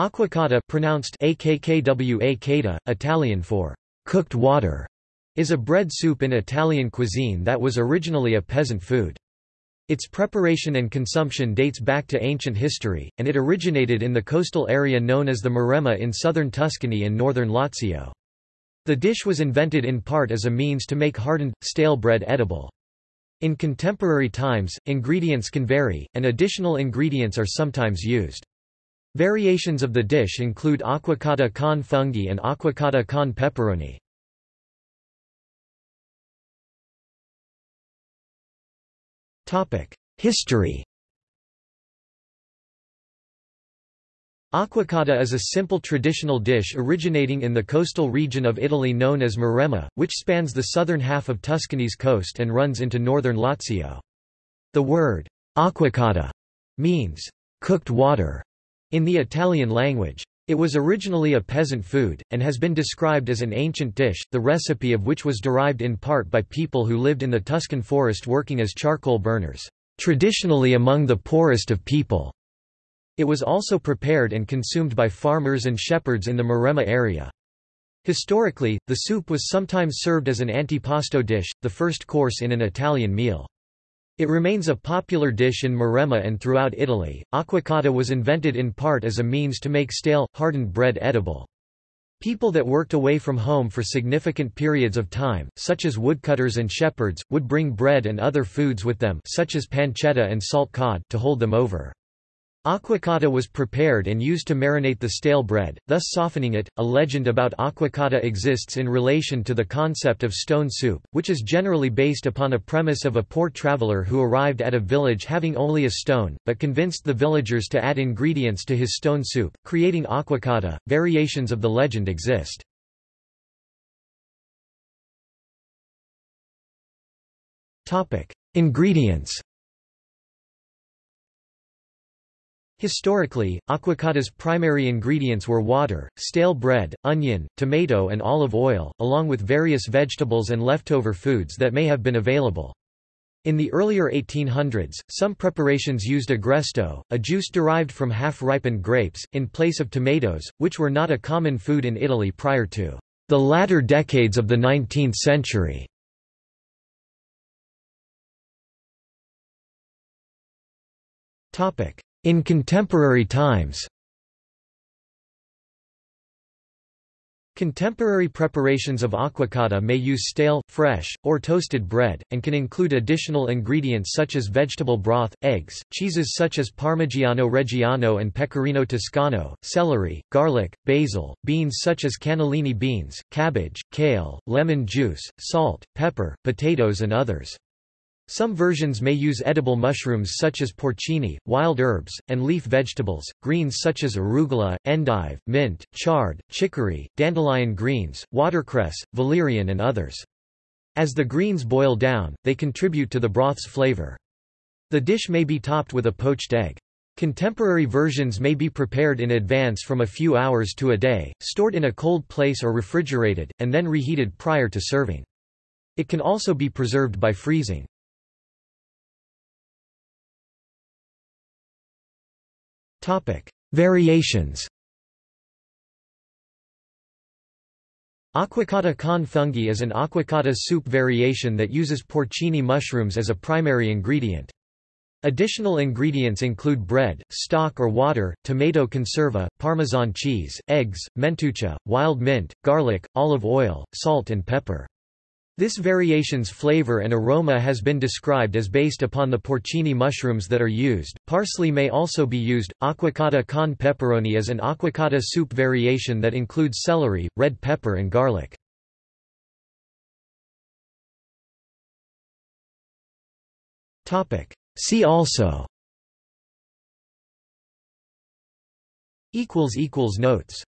Acquacotta pronounced akkwa Italian for cooked water, is a bread soup in Italian cuisine that was originally a peasant food. Its preparation and consumption dates back to ancient history, and it originated in the coastal area known as the Maremma in southern Tuscany and northern Lazio. The dish was invented in part as a means to make hardened, stale bread edible. In contemporary times, ingredients can vary, and additional ingredients are sometimes used. Variations of the dish include acquacotta con funghi and acquacotta con peperoni. History Acquacotta is a simple traditional dish originating in the coastal region of Italy known as Maremma, which spans the southern half of Tuscany's coast and runs into northern Lazio. The word acquacotta means cooked water in the Italian language. It was originally a peasant food, and has been described as an ancient dish, the recipe of which was derived in part by people who lived in the Tuscan forest working as charcoal burners, traditionally among the poorest of people. It was also prepared and consumed by farmers and shepherds in the Maremma area. Historically, the soup was sometimes served as an antipasto dish, the first course in an Italian meal. It remains a popular dish in Maremma and throughout Italy. Acquacotta was invented in part as a means to make stale, hardened bread edible. People that worked away from home for significant periods of time, such as woodcutters and shepherds, would bring bread and other foods with them such as pancetta and salt cod to hold them over. Acquacotta was prepared and used to marinate the stale bread, thus softening it. A legend about acquacotta exists in relation to the concept of stone soup, which is generally based upon a premise of a poor traveler who arrived at a village having only a stone, but convinced the villagers to add ingredients to his stone soup, creating acquacotta. Variations of the legend exist. Topic: Ingredients Historically, acquacotta's primary ingredients were water, stale bread, onion, tomato and olive oil, along with various vegetables and leftover foods that may have been available. In the earlier 1800s, some preparations used agresto, a juice derived from half-ripened grapes, in place of tomatoes, which were not a common food in Italy prior to the latter decades of the 19th century. Topic: in contemporary times Contemporary preparations of acquacotta may use stale, fresh, or toasted bread, and can include additional ingredients such as vegetable broth, eggs, cheeses such as Parmigiano Reggiano and Pecorino Toscano, celery, garlic, basil, beans such as cannellini beans, cabbage, kale, lemon juice, salt, pepper, potatoes and others. Some versions may use edible mushrooms such as porcini, wild herbs, and leaf vegetables, greens such as arugula, endive, mint, chard, chicory, dandelion greens, watercress, valerian and others. As the greens boil down, they contribute to the broth's flavor. The dish may be topped with a poached egg. Contemporary versions may be prepared in advance from a few hours to a day, stored in a cold place or refrigerated, and then reheated prior to serving. It can also be preserved by freezing. Variations Acquacotta con funghi is an acquacotta soup variation that uses porcini mushrooms as a primary ingredient. Additional ingredients include bread, stock or water, tomato conserva, parmesan cheese, eggs, mentuccia, wild mint, garlic, olive oil, salt and pepper. This variation's flavor and aroma has been described as based upon the porcini mushrooms that are used. Parsley may also be used. Acquacotta con peperoni is an acquacotta soup variation that includes celery, red pepper, and garlic. Topic. See also. Equals equals notes.